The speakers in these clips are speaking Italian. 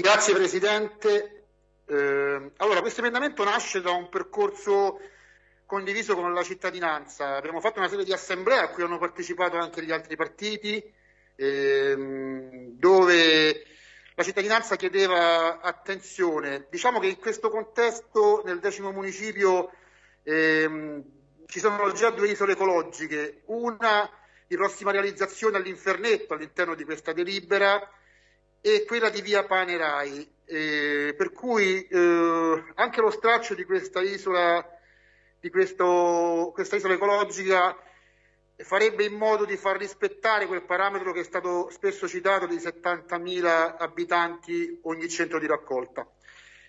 Grazie Presidente. Eh, allora, questo emendamento nasce da un percorso condiviso con la cittadinanza. Abbiamo fatto una serie di assemblee a cui hanno partecipato anche gli altri partiti, ehm, dove la cittadinanza chiedeva attenzione. Diciamo che in questo contesto, nel decimo municipio, ehm, ci sono già due isole ecologiche, una di prossima realizzazione all'Infernetto all'interno di questa delibera e quella di via Panerai, eh, per cui eh, anche lo straccio di questa isola, di questo, questa isola ecologica farebbe in modo di far rispettare quel parametro che è stato spesso citato di 70.000 abitanti ogni centro di raccolta.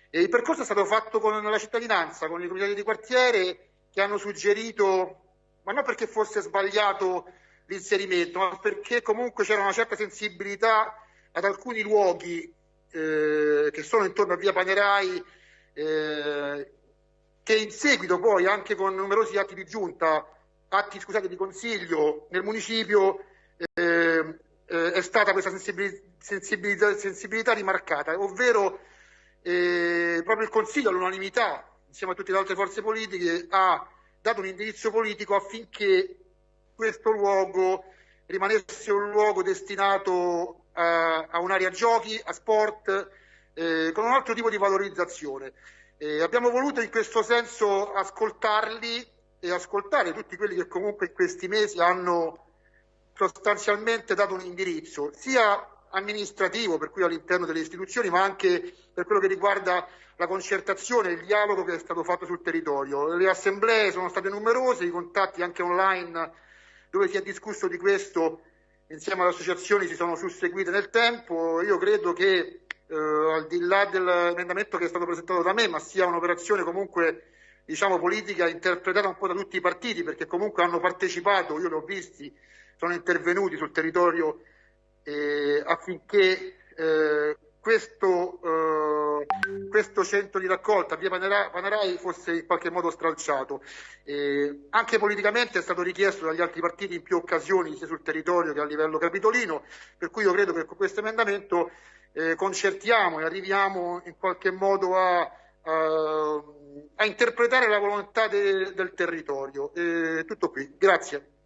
E il percorso è stato fatto con la cittadinanza, con i comitati di quartiere che hanno suggerito, ma non perché fosse sbagliato l'inserimento, ma perché comunque c'era una certa sensibilità ad alcuni luoghi eh, che sono intorno a via Panerai, eh, che in seguito poi anche con numerosi atti di giunta, atti scusate, di consiglio nel municipio, eh, eh è stata questa sensibilità, sensibilità rimarcata, ovvero eh, proprio il consiglio all'unanimità, insieme a tutte le altre forze politiche, ha dato un indirizzo politico affinché questo luogo rimanesse un luogo destinato a, a un'area giochi, a sport, eh, con un altro tipo di valorizzazione. Eh, abbiamo voluto in questo senso ascoltarli e ascoltare tutti quelli che comunque in questi mesi hanno sostanzialmente dato un indirizzo, sia amministrativo, per cui all'interno delle istituzioni, ma anche per quello che riguarda la concertazione, il dialogo che è stato fatto sul territorio. Le assemblee sono state numerose, i contatti anche online dove si è discusso di questo insieme alle associazioni si sono susseguite nel tempo. Io credo che eh, al di là dell'emendamento che è stato presentato da me, ma sia un'operazione comunque diciamo politica interpretata un po' da tutti i partiti, perché comunque hanno partecipato, io li ho visti, sono intervenuti sul territorio eh, affinché eh, questo, eh, questo, centro di raccolta via Panerai fosse in qualche modo stralciato. Eh, anche politicamente è stato richiesto dagli altri partiti in più occasioni, sia sul territorio che a livello capitolino, per cui io credo che con questo emendamento eh, concertiamo e arriviamo in qualche modo a, a, a interpretare la volontà de, del territorio. tutto qui, grazie.